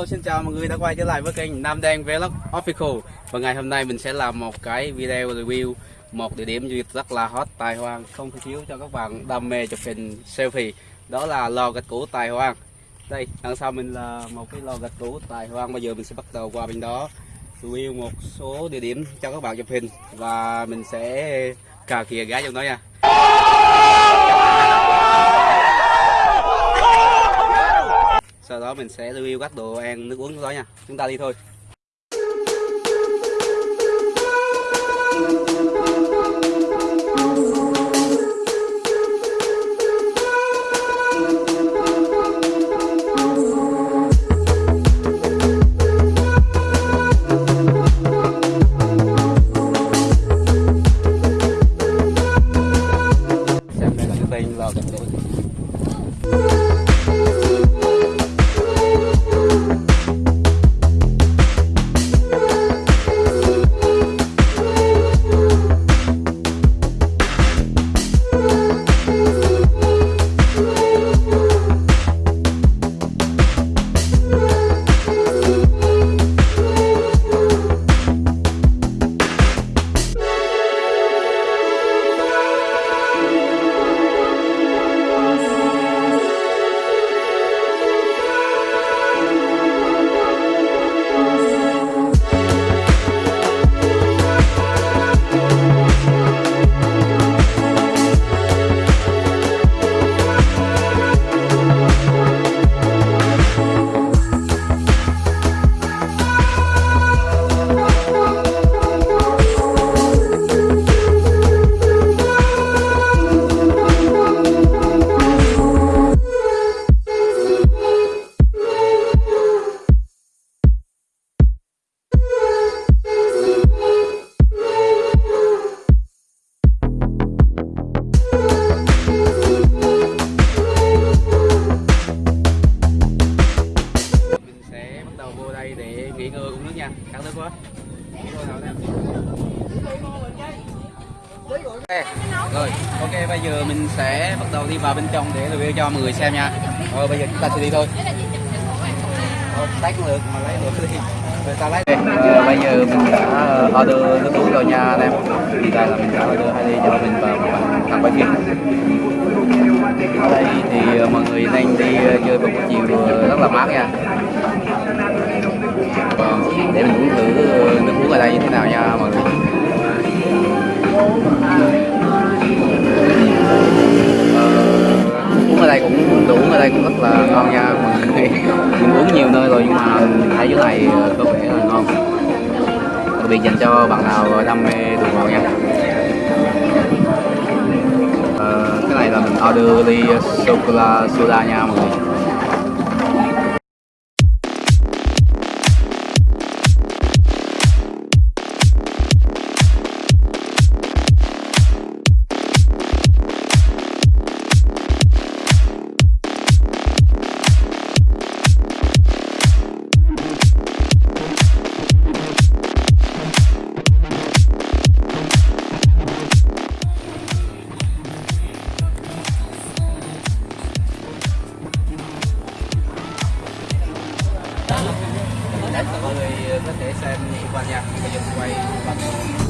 Hello, xin chào mọi người đã quay trở lại với kênh Nam Đen Vlog Official. Và ngày hôm nay mình sẽ làm một cái video review, một địa điểm du lịch rất là hot, Tài Hoang. Không thể thiếu cho các bạn đam mê chụp hình, selfie. Đó là lò gạch cũ Tài Hoang. Đây, đằng sau mình là một cái lò gạch cũ Tài Hoang. Bây giờ mình sẽ bắt đầu qua bên đó, review một số địa điểm cho các bạn chụp hình. Và mình sẽ cà kìa gái trong đó nha sau đó mình sẽ review các đồ ăn, nước uống đó nha. Chúng ta đi thôi. Ok, rồi ok bây giờ mình sẽ bắt đầu đi vào bên trong để review cho mọi người xem nha. Rồi bây giờ chúng ta sẽ đi thôi. Ờ, tách lượt được mà lấy được đi. Rồi ta lấy giờ bây giờ mình đã ờ, order nước uống rồi nha anh em. Thì đây là mình đã order hai ly cho mình và một bạn thằng bánh phim ở đây thì ờ, mọi người nên đi chơi vào buổi chiều rất là mát nha. Và để mình đây như thế nào nha mọi người? Ờ, uống ở đây cũng đồ uống ở đây cũng rất là ngon nha mọi người. Mình uống nhiều nơi rồi nhưng mà thấy chỗ này ờ, có vẻ là ngon. Đặc biệt dành cho bạn nào đam mê đồ ngọt nha. Ờ, cái này là mình order ly sô cô la soda nha mọi người. Có thể xem qua nhạc nha bây giờ quay bằng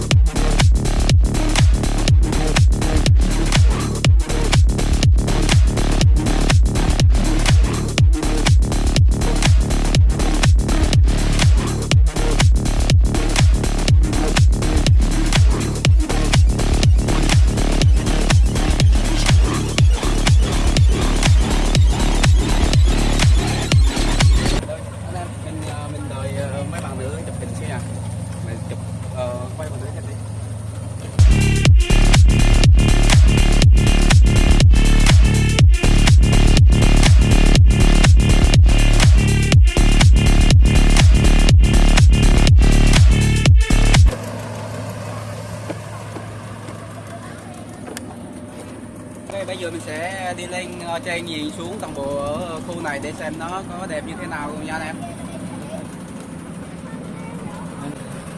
giờ mình sẽ đi lên ờ, trên nhìn xuống toàn bộ ở khu này để xem nó có đẹp như thế nào nha anh em.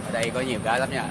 Ở đây có nhiều cái lắm nha.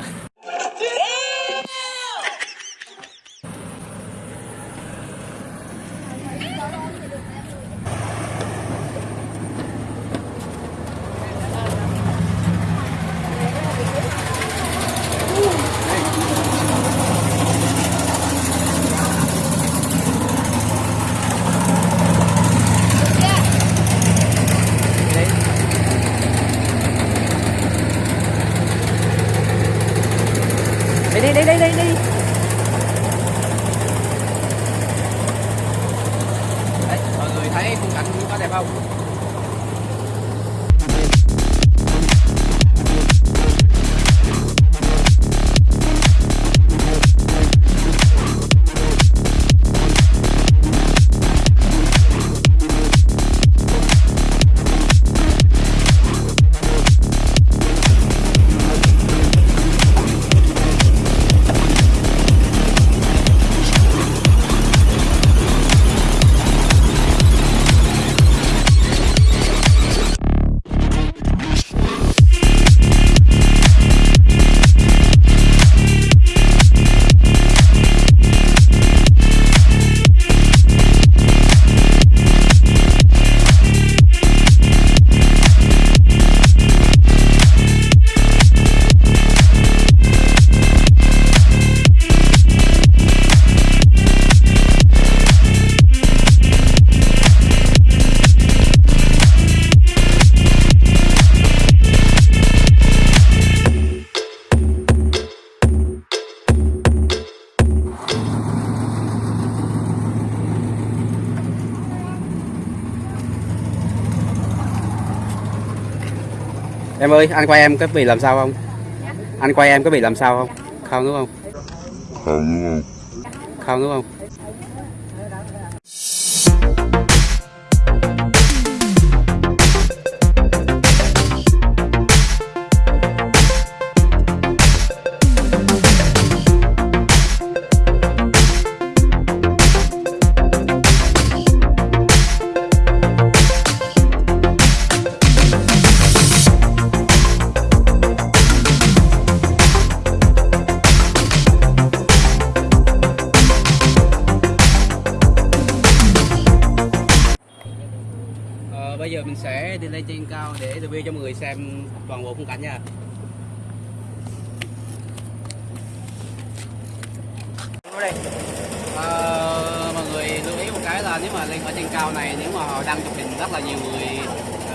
Em ơi anh quay em có bị làm sao không? Anh quay em có bị làm sao không? Không đúng không? Không đúng không? Ờ, bây giờ mình sẽ đi lên trên cao để review cho mọi người xem toàn bộ khung cảnh nha. Ờ, mọi người lưu ý một cái là nếu mà lên ở trên cao này nếu mà họ đăng chụp hình rất là nhiều người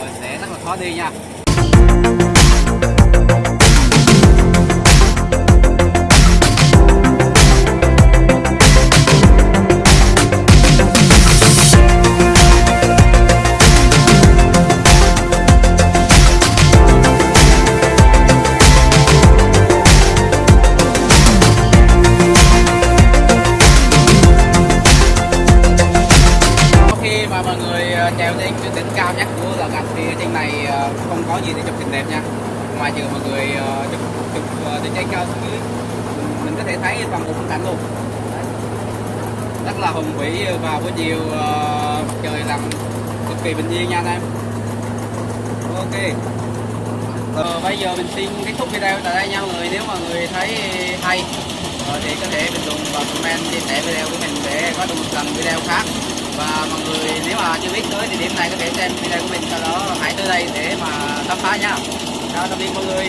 ờ, sẽ rất là khó đi nha. Ờ, không có gì để chụp hình đẹp nha. Ngoài trừ mọi người ờ, chụp chụp để từ cao xuống dưới mình có thể thấy toàn bộ khung cảnh luôn. Rất là hùng vĩ vào buổi chiều ờ, trời làm cực kỳ bình yên nha anh em. Ok. Ờ, bây giờ mình xin kết thúc video tại đây nha mọi người. Nếu mà người thấy hay thì có thể bình luận và comment chia sẻ video của mình để có được một lần video khác và mọi người, nếu mà chưa biết tới địa điểm này có thể xem video của mình sau đó hãy tới đây để mà khám phá nha. Chào tạm biệt mọi người.